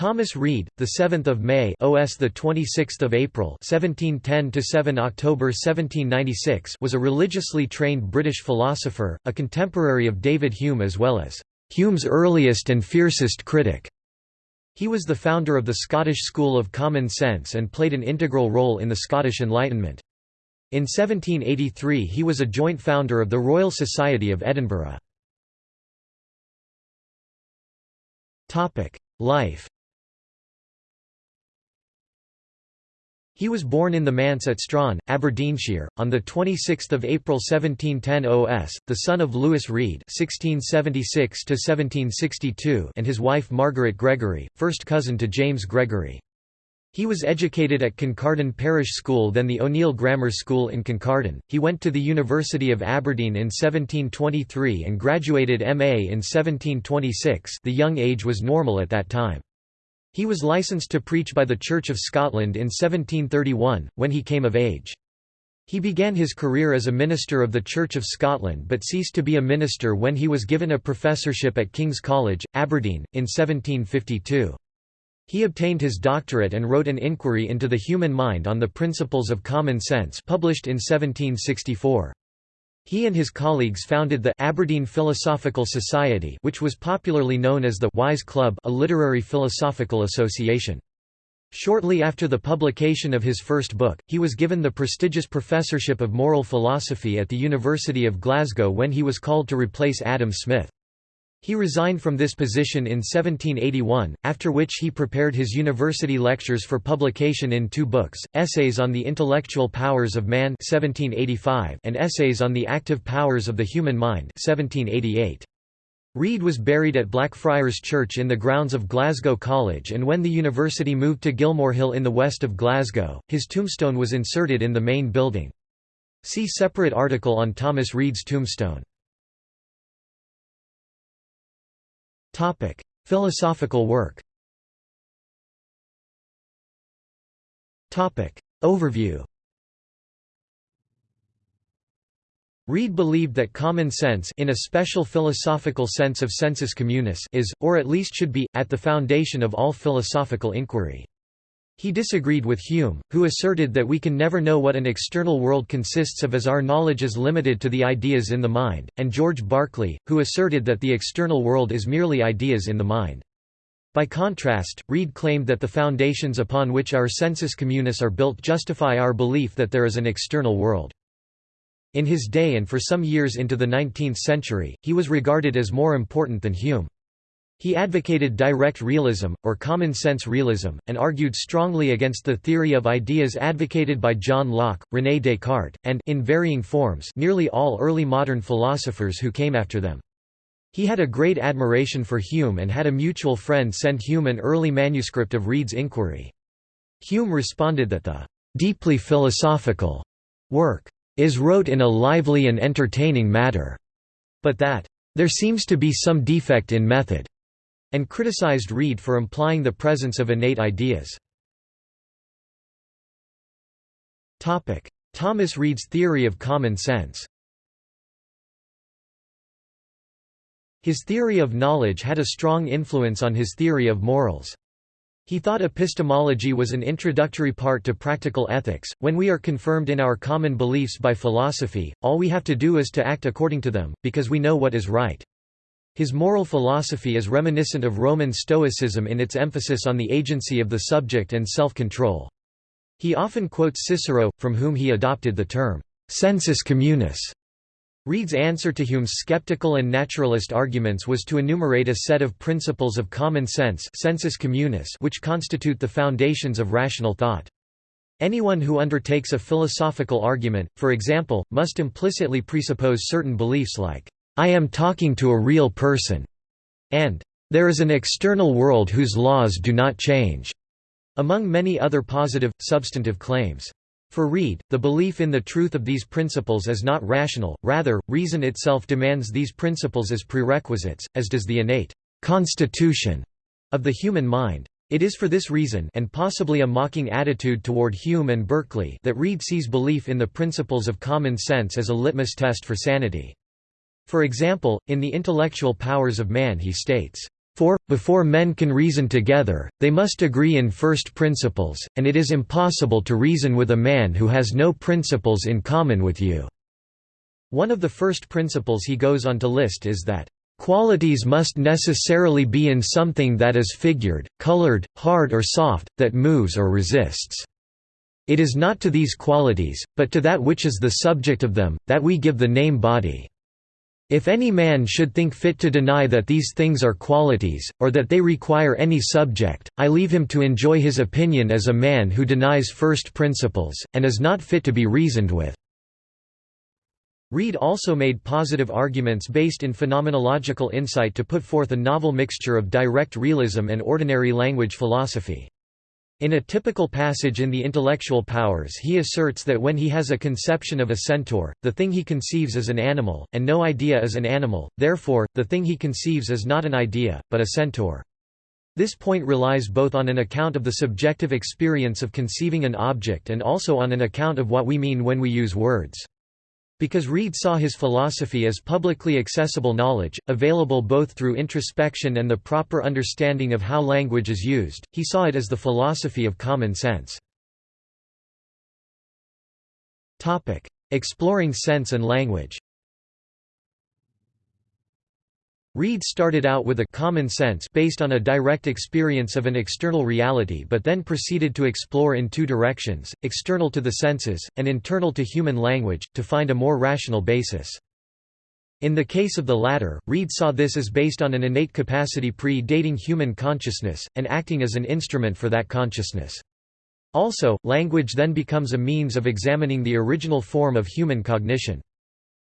Thomas Reid, the 7th of May, OS the 26th of April, 1710 to 7 October 1796, was a religiously trained British philosopher, a contemporary of David Hume as well as Hume's earliest and fiercest critic. He was the founder of the Scottish School of Common Sense and played an integral role in the Scottish Enlightenment. In 1783 he was a joint founder of the Royal Society of Edinburgh. Life He was born in the manse at Strachan, Aberdeenshire, on 26 April 1710 OS, the son of Lewis Reid (1676–1762) and his wife Margaret Gregory, first cousin to James Gregory. He was educated at Kincardine Parish School then the O'Neill Grammar School in Kincardine. He went to the University of Aberdeen in 1723 and graduated MA in 1726 the young age was normal at that time. He was licensed to preach by the Church of Scotland in 1731, when he came of age. He began his career as a minister of the Church of Scotland but ceased to be a minister when he was given a professorship at King's College, Aberdeen, in 1752. He obtained his doctorate and wrote an inquiry into the human mind on the principles of common sense published in 1764. He and his colleagues founded the Aberdeen Philosophical Society which was popularly known as the Wise Club a literary philosophical association. Shortly after the publication of his first book, he was given the prestigious professorship of moral philosophy at the University of Glasgow when he was called to replace Adam Smith. He resigned from this position in 1781, after which he prepared his university lectures for publication in two books, Essays on the Intellectual Powers of Man 1785 and Essays on the Active Powers of the Human Mind 1788. Reid was buried at Blackfriars Church in the grounds of Glasgow College and when the university moved to Gilmorehill in the west of Glasgow, his tombstone was inserted in the main building. See separate article on Thomas Reid's tombstone. Topic: Philosophical work. Topic: Overview. Reid believed that common sense in a special philosophical sense of sensus communis is, or at least should be, at the foundation of all philosophical inquiry. He disagreed with Hume, who asserted that we can never know what an external world consists of as our knowledge is limited to the ideas in the mind, and George Berkeley, who asserted that the external world is merely ideas in the mind. By contrast, Reid claimed that the foundations upon which our sensus communis are built justify our belief that there is an external world. In his day and for some years into the 19th century, he was regarded as more important than Hume. He advocated direct realism, or common-sense realism, and argued strongly against the theory of ideas advocated by John Locke, René Descartes, and in varying forms nearly all early modern philosophers who came after them. He had a great admiration for Hume and had a mutual friend send Hume an early manuscript of Reid's inquiry. Hume responded that the "...deeply philosophical," work, "...is wrote in a lively and entertaining matter," but that, "...there seems to be some defect in method." And criticized Reid for implying the presence of innate ideas. Thomas Reid's theory of common sense His theory of knowledge had a strong influence on his theory of morals. He thought epistemology was an introductory part to practical ethics. When we are confirmed in our common beliefs by philosophy, all we have to do is to act according to them, because we know what is right. His moral philosophy is reminiscent of Roman Stoicism in its emphasis on the agency of the subject and self-control. He often quotes Cicero, from whom he adopted the term, sensus communis. Reid's answer to Hume's skeptical and naturalist arguments was to enumerate a set of principles of common sense sensus communis which constitute the foundations of rational thought. Anyone who undertakes a philosophical argument, for example, must implicitly presuppose certain beliefs like I am talking to a real person, and there is an external world whose laws do not change, among many other positive, substantive claims. For Reid, the belief in the truth of these principles is not rational, rather, reason itself demands these principles as prerequisites, as does the innate constitution of the human mind. It is for this reason and possibly a mocking attitude toward Hume and Berkeley that Reid sees belief in the principles of common sense as a litmus test for sanity. For example, in The Intellectual Powers of Man he states, For, before men can reason together, they must agree in first principles, and it is impossible to reason with a man who has no principles in common with you." One of the first principles he goes on to list is that, "...qualities must necessarily be in something that is figured, colored, hard or soft, that moves or resists. It is not to these qualities, but to that which is the subject of them, that we give the name body." If any man should think fit to deny that these things are qualities, or that they require any subject, I leave him to enjoy his opinion as a man who denies first principles, and is not fit to be reasoned with. Reid also made positive arguments based in phenomenological insight to put forth a novel mixture of direct realism and ordinary language philosophy. In a typical passage in The Intellectual Powers he asserts that when he has a conception of a centaur, the thing he conceives is an animal, and no idea is an animal, therefore, the thing he conceives is not an idea, but a centaur. This point relies both on an account of the subjective experience of conceiving an object and also on an account of what we mean when we use words. Because Reid saw his philosophy as publicly accessible knowledge, available both through introspection and the proper understanding of how language is used, he saw it as the philosophy of common sense. Exploring sense and language Reid started out with a common sense based on a direct experience of an external reality but then proceeded to explore in two directions, external to the senses, and internal to human language, to find a more rational basis. In the case of the latter, Reid saw this as based on an innate capacity pre-dating human consciousness, and acting as an instrument for that consciousness. Also, language then becomes a means of examining the original form of human cognition.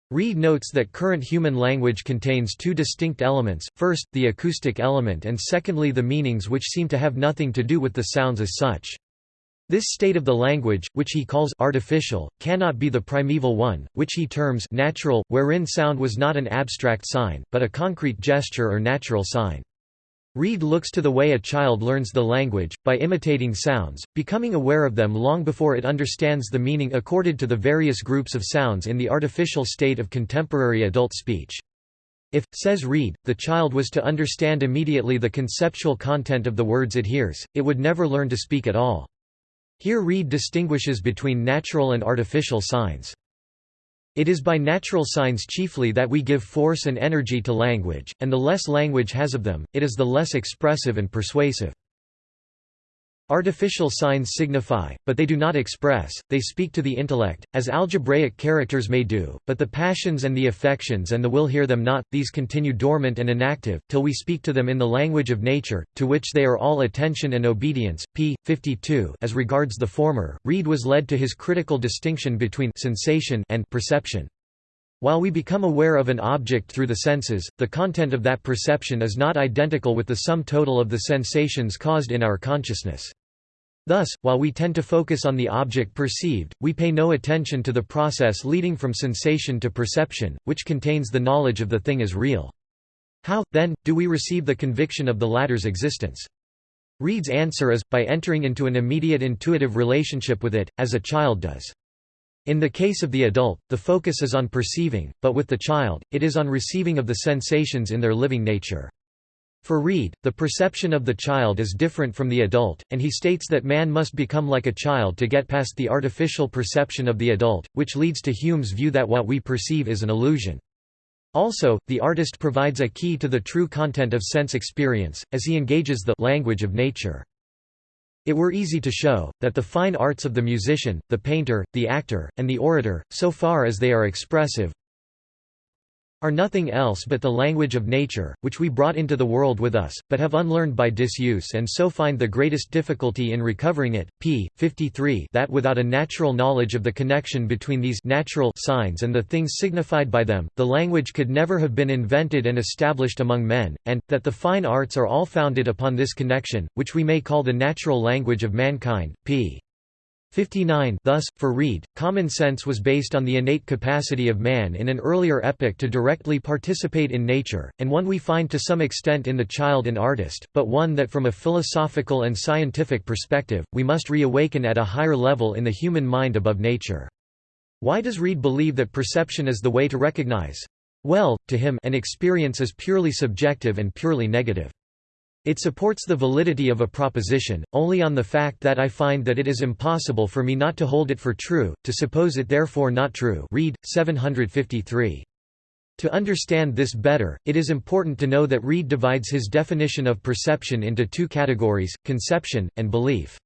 Reid notes that current human language contains two distinct elements, first, the acoustic element and secondly the meanings which seem to have nothing to do with the sounds as such. This state of the language, which he calls artificial, cannot be the primeval one, which he terms natural, wherein sound was not an abstract sign, but a concrete gesture or natural sign. Reid looks to the way a child learns the language, by imitating sounds, becoming aware of them long before it understands the meaning accorded to the various groups of sounds in the artificial state of contemporary adult speech. If, says Reid, the child was to understand immediately the conceptual content of the words it hears, it would never learn to speak at all. Here Reid distinguishes between natural and artificial signs. It is by natural signs chiefly that we give force and energy to language, and the less language has of them, it is the less expressive and persuasive. Artificial signs signify, but they do not express, they speak to the intellect, as algebraic characters may do, but the passions and the affections and the will hear them not, these continue dormant and inactive, till we speak to them in the language of nature, to which they are all attention and obedience. p. 52 As regards the former, Reid was led to his critical distinction between sensation and perception. While we become aware of an object through the senses, the content of that perception is not identical with the sum total of the sensations caused in our consciousness. Thus, while we tend to focus on the object perceived, we pay no attention to the process leading from sensation to perception, which contains the knowledge of the thing as real. How, then, do we receive the conviction of the latter's existence? Reid's answer is, by entering into an immediate intuitive relationship with it, as a child does. In the case of the adult, the focus is on perceiving, but with the child, it is on receiving of the sensations in their living nature. For Reid, the perception of the child is different from the adult, and he states that man must become like a child to get past the artificial perception of the adult, which leads to Hume's view that what we perceive is an illusion. Also, the artist provides a key to the true content of sense experience, as he engages the language of nature. It were easy to show, that the fine arts of the musician, the painter, the actor, and the orator, so far as they are expressive, are nothing else but the language of nature, which we brought into the world with us, but have unlearned by disuse and so find the greatest difficulty in recovering it. p. 53 that without a natural knowledge of the connection between these natural signs and the things signified by them, the language could never have been invented and established among men, and, that the fine arts are all founded upon this connection, which we may call the natural language of mankind. p. 59 Thus, for Reid, common sense was based on the innate capacity of man in an earlier epoch to directly participate in nature, and one we find to some extent in the child and artist, but one that from a philosophical and scientific perspective, we must reawaken at a higher level in the human mind above nature. Why does Reid believe that perception is the way to recognize? Well, to him an experience is purely subjective and purely negative. It supports the validity of a proposition, only on the fact that I find that it is impossible for me not to hold it for true, to suppose it therefore not true Reid, 753. To understand this better, it is important to know that Reid divides his definition of perception into two categories, conception, and belief.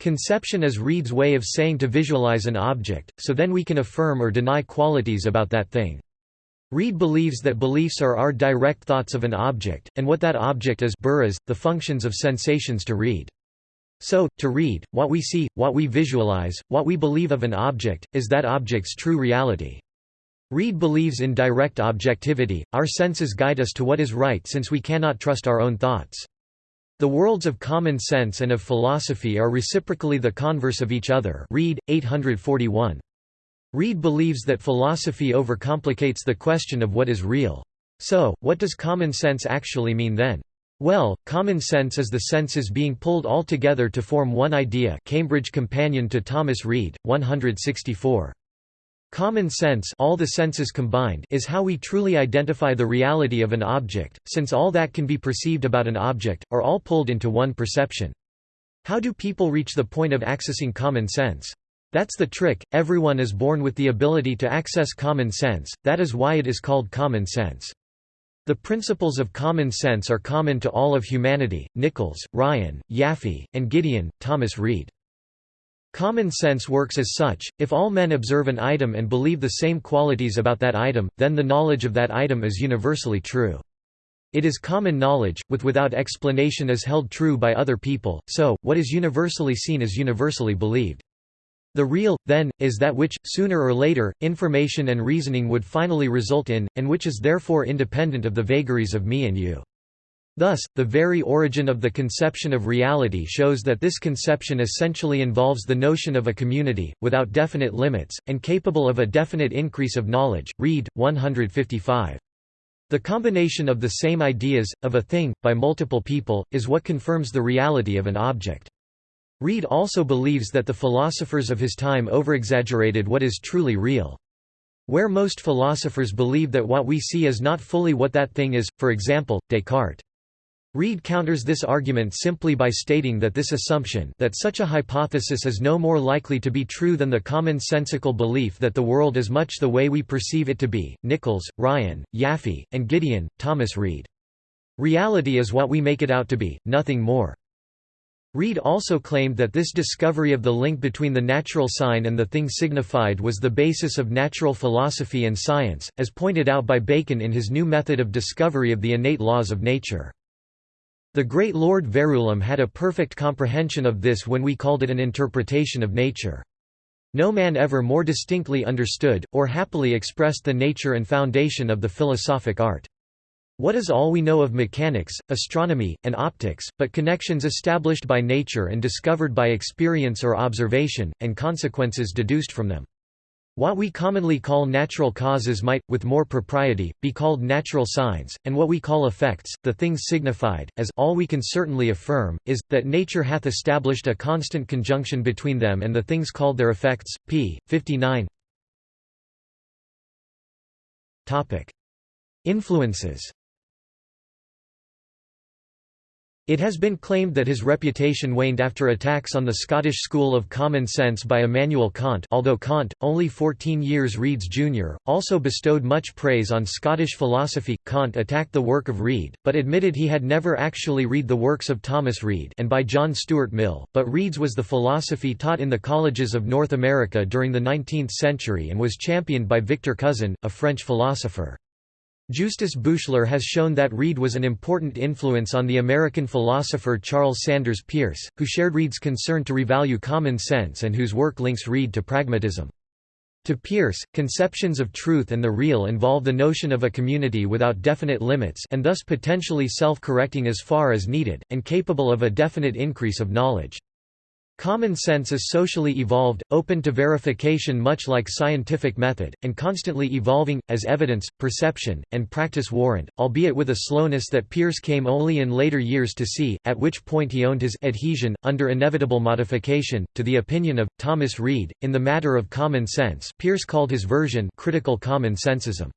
Conception is Reid's way of saying to visualize an object, so then we can affirm or deny qualities about that thing. Reid believes that beliefs are our direct thoughts of an object, and what that object is Burroughs, the functions of sensations to Reid. So, to Reid, what we see, what we visualize, what we believe of an object, is that object's true reality. Reid believes in direct objectivity, our senses guide us to what is right since we cannot trust our own thoughts. The worlds of common sense and of philosophy are reciprocally the converse of each other Reid, 841. Reid believes that philosophy overcomplicates the question of what is real. So, what does common sense actually mean then? Well, common sense is the senses being pulled all together to form one idea Cambridge Companion to Thomas Reid, 164. Common sense all the senses combined is how we truly identify the reality of an object, since all that can be perceived about an object, are all pulled into one perception. How do people reach the point of accessing common sense? That's the trick, everyone is born with the ability to access common sense, that is why it is called common sense. The principles of common sense are common to all of humanity, Nichols, Ryan, Yaffe, and Gideon, Thomas Reid. Common sense works as such, if all men observe an item and believe the same qualities about that item, then the knowledge of that item is universally true. It is common knowledge, with without explanation is held true by other people, so, what is universally seen is universally believed. The real, then, is that which, sooner or later, information and reasoning would finally result in, and which is therefore independent of the vagaries of me and you. Thus, the very origin of the conception of reality shows that this conception essentially involves the notion of a community, without definite limits, and capable of a definite increase of knowledge. Reid, 155. The combination of the same ideas, of a thing, by multiple people, is what confirms the reality of an object. Reid also believes that the philosophers of his time overexaggerated what is truly real. Where most philosophers believe that what we see is not fully what that thing is, for example, Descartes. Reid counters this argument simply by stating that this assumption that such a hypothesis is no more likely to be true than the commonsensical belief that the world is much the way we perceive it to be. Nichols, Ryan, Yaffe, and Gideon, Thomas Reid. Reality is what we make it out to be, nothing more. Reid also claimed that this discovery of the link between the natural sign and the thing signified was the basis of natural philosophy and science, as pointed out by Bacon in his new method of discovery of the innate laws of nature. The great Lord Verulam had a perfect comprehension of this when we called it an interpretation of nature. No man ever more distinctly understood, or happily expressed the nature and foundation of the philosophic art. What is all we know of mechanics, astronomy, and optics, but connections established by nature and discovered by experience or observation, and consequences deduced from them? What we commonly call natural causes might, with more propriety, be called natural signs, and what we call effects, the things signified, as all we can certainly affirm, is, that nature hath established a constant conjunction between them and the things called their effects. p. 59 Influences it has been claimed that his reputation waned after attacks on the Scottish school of common sense by Immanuel Kant although Kant, only 14 years Reid's junior, also bestowed much praise on Scottish philosophy. Kant attacked the work of Reid, but admitted he had never actually read the works of Thomas Reid and by John Stuart Mill, but Reid's was the philosophy taught in the colleges of North America during the 19th century and was championed by Victor Cousin, a French philosopher. Justus Buchler has shown that Reid was an important influence on the American philosopher Charles Sanders Peirce, who shared Reid's concern to revalue common sense and whose work links Reid to pragmatism. To Peirce, conceptions of truth and the real involve the notion of a community without definite limits and thus potentially self-correcting as far as needed, and capable of a definite increase of knowledge. Common sense is socially evolved, open to verification much like scientific method, and constantly evolving, as evidence, perception, and practice warrant, albeit with a slowness that Peirce came only in later years to see, at which point he owned his adhesion, under inevitable modification, to the opinion of, Thomas Reid. In the matter of common sense Peirce called his version critical common sensism.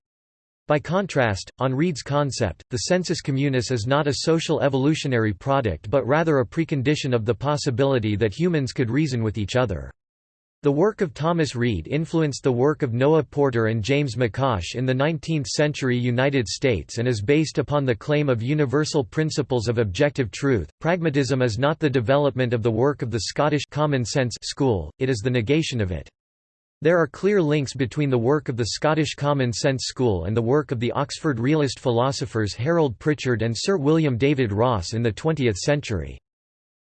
By contrast, on Reid's concept, the sensus communis is not a social evolutionary product but rather a precondition of the possibility that humans could reason with each other. The work of Thomas Reid influenced the work of Noah Porter and James McCosh in the 19th-century United States and is based upon the claim of universal principles of objective truth. Pragmatism is not the development of the work of the Scottish common sense school, it is the negation of it. There are clear links between the work of the Scottish Common Sense School and the work of the Oxford realist philosophers Harold Prichard and Sir William David Ross in the 20th century.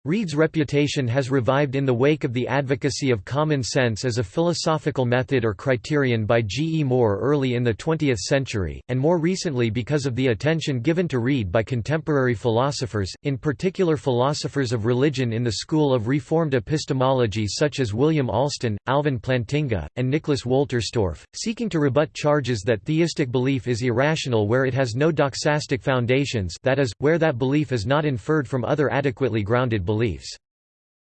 Reid's reputation has revived in the wake of the advocacy of common sense as a philosophical method or criterion by G. E. Moore early in the 20th century, and more recently because of the attention given to Reid by contemporary philosophers, in particular philosophers of religion in the school of Reformed epistemology such as William Alston, Alvin Plantinga, and Nicholas Wolterstorff, seeking to rebut charges that theistic belief is irrational where it has no doxastic foundations that is, where that belief is not inferred from other adequately grounded beliefs beliefs.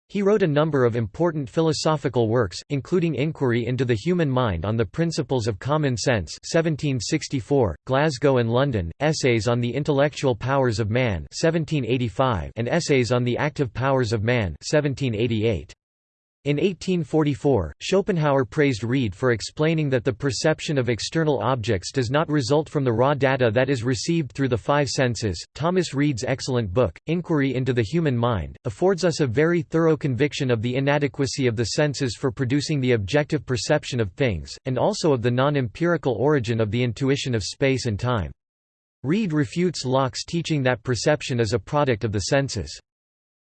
He wrote a number of important philosophical works, including Inquiry into the Human Mind on the Principles of Common Sense 1764, Glasgow and London, Essays on the Intellectual Powers of Man 1785, and Essays on the Active Powers of Man 1788. In 1844, Schopenhauer praised Reid for explaining that the perception of external objects does not result from the raw data that is received through the five senses. Thomas Reid's excellent book, Inquiry into the Human Mind, affords us a very thorough conviction of the inadequacy of the senses for producing the objective perception of things, and also of the non empirical origin of the intuition of space and time. Reid refutes Locke's teaching that perception is a product of the senses.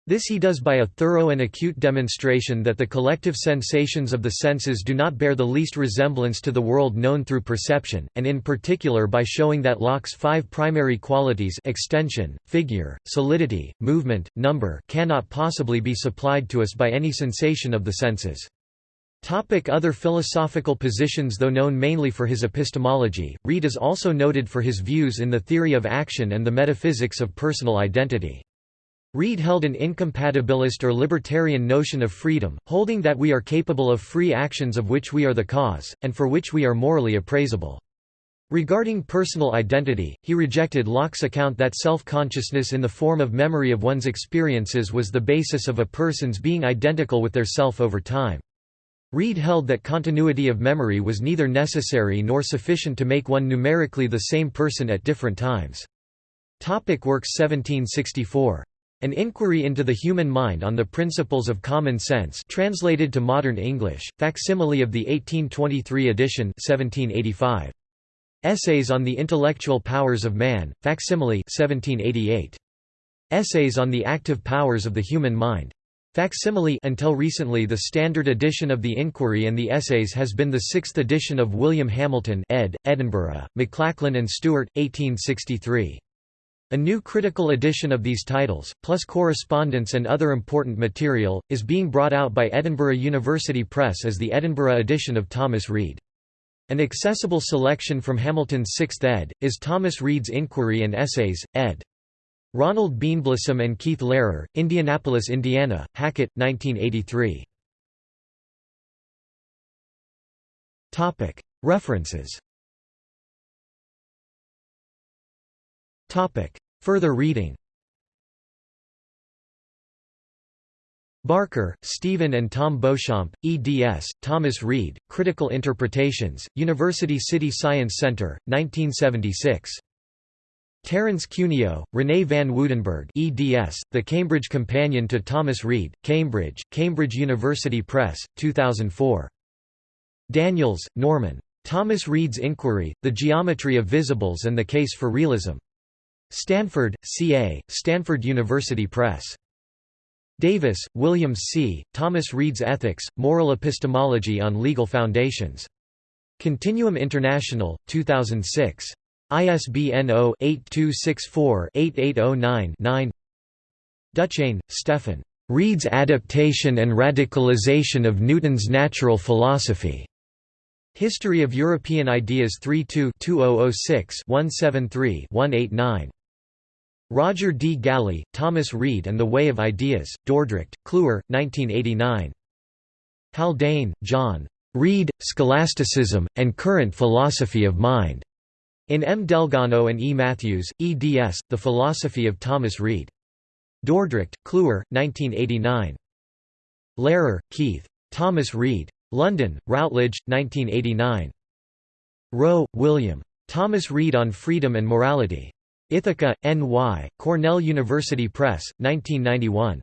This he does by a thorough and acute demonstration that the collective sensations of the senses do not bear the least resemblance to the world known through perception, and in particular by showing that Locke's five primary qualities extension, figure, solidity, movement, number cannot possibly be supplied to us by any sensation of the senses. Topic other philosophical positions Though known mainly for his epistemology, Reid is also noted for his views in the theory of action and the metaphysics of personal identity. Reid held an incompatibilist or libertarian notion of freedom, holding that we are capable of free actions of which we are the cause, and for which we are morally appraisable. Regarding personal identity, he rejected Locke's account that self-consciousness in the form of memory of one's experiences was the basis of a person's being identical with their self over time. Reid held that continuity of memory was neither necessary nor sufficient to make one numerically the same person at different times. Topic Works 1764 an Inquiry into the Human Mind on the Principles of Common Sense translated to modern English, facsimile of the 1823 edition 1785. Essays on the Intellectual Powers of Man, facsimile 1788. Essays on the Active Powers of the Human Mind. Facsimile until recently the standard edition of the Inquiry and the Essays has been the sixth edition of William Hamilton ed., Edinburgh, Maclachlan and Stewart, 1863. A new critical edition of these titles, plus correspondence and other important material, is being brought out by Edinburgh University Press as the Edinburgh edition of Thomas Reid. An accessible selection from Hamilton's Sixth ed. is Thomas Reid's Inquiry and Essays, ed. Ronald Beanblossom and Keith Lehrer, Indianapolis, Indiana, Hackett, 1983. References Further reading Barker, Stephen and Tom Beauchamp, eds. Thomas Reid, Critical Interpretations, University City Science Center, 1976. Terence Cuneo, René van Woudenberg eds. The Cambridge Companion to Thomas Reid, Cambridge, Cambridge University Press, 2004. Daniels, Norman. Thomas Reid's Inquiry, The Geometry of Visibles and the Case for Realism. Stanford, CA, Stanford University Press. Davis, William C., Thomas Reid's Ethics, Moral Epistemology on Legal Foundations. Continuum International, 2006. ISBN 0-8264-8809-9 Ducheyne, Stephen. Reid's Adaptation and Radicalization of Newton's Natural Philosophy. History of European Ideas 32-2006-173-189. Roger D. Gallie, Thomas Reid and the Way of Ideas, Dordrecht, Kluwer, 1989. Haldane, John. Reid, Scholasticism, and Current Philosophy of Mind. In M. Dalgarno and E. Matthews, eds. The Philosophy of Thomas Reid. Dordrecht, Kluwer, 1989. Lehrer, Keith. Thomas Reid. London, Routledge, 1989. Rowe, William. Thomas Reid on Freedom and Morality. Ithaca, N.Y., Cornell University Press, 1991.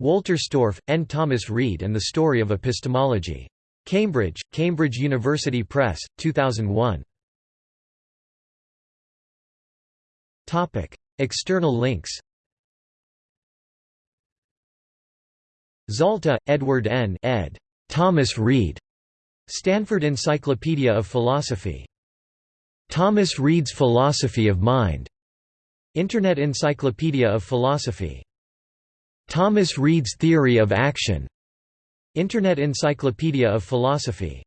Wolterstorff, N. Thomas Reid and the Story of Epistemology. Cambridge, Cambridge University Press, 2001. External links Zalta, Edward N. ed. Thomas Reid. Stanford Encyclopedia of Philosophy. Thomas Reid's Philosophy of Mind. Internet Encyclopedia of Philosophy. Thomas Reid's Theory of Action. Internet Encyclopedia of Philosophy.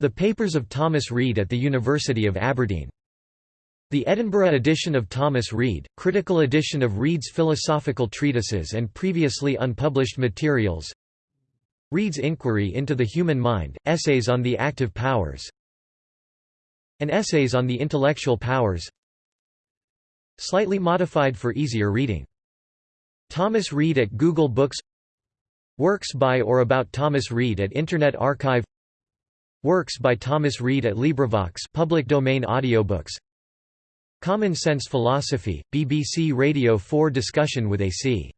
The Papers of Thomas Reid at the University of Aberdeen. The Edinburgh edition of Thomas Reid, critical edition of Reid's philosophical treatises and previously unpublished materials Reid's Inquiry into the Human Mind, Essays on the Active Powers and Essays on the Intellectual Powers Slightly modified for easier reading. Thomas Reid at Google Books Works by or about Thomas Reid at Internet Archive Works by Thomas Reid at LibriVox public domain audiobooks Common Sense Philosophy, BBC Radio 4 discussion with A.C.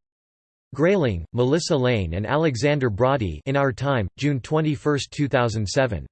Grayling, Melissa Lane and Alexander Broadie in Our Time, June 21, 2007.